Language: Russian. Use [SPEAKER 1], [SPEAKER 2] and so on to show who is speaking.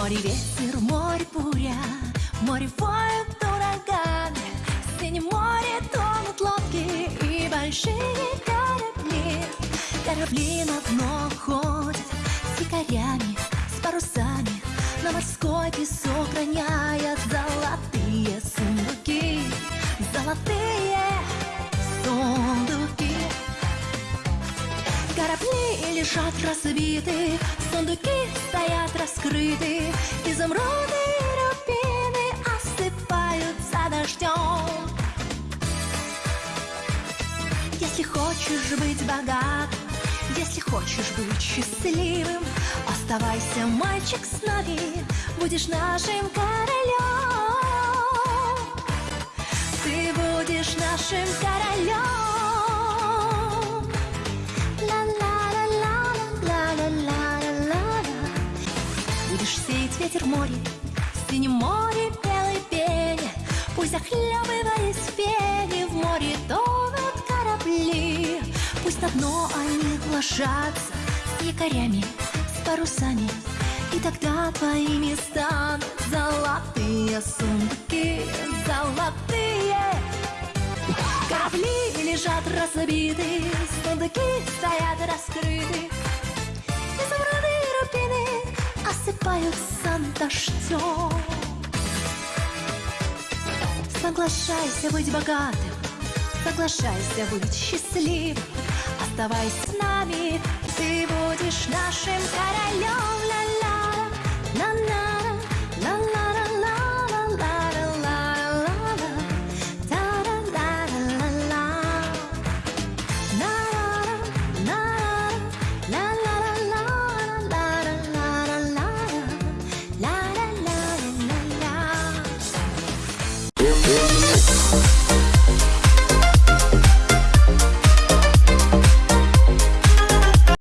[SPEAKER 1] Море ветер, море Корабли на дно ходят с якорями, с парусами, На морской песок роняют золотые сундуки, Золотые сундуки. Корабли лежат разбиты, сундуки стоят раскрыты, изумруды рубины осыпаются дождем. Если хочешь быть богатым, если хочешь быть счастливым, оставайся, мальчик, с нами, будешь нашим королем. Ты будешь нашим королем. Будешь сеять ветер море, в синем море белой пене, Пусть захлебываясь в пене в море тонут корабли, Пусть на дно они ложатся с якорями, с парусами, И тогда твоими станут золотые сундуки, золотые. Корабли лежат разбиты, сундуки стоят раскрыты, и рубины осыпаются дождем. Соглашайся быть богатым, соглашайся быть счастливым, Оставайся нами, ты будешь нашим конем.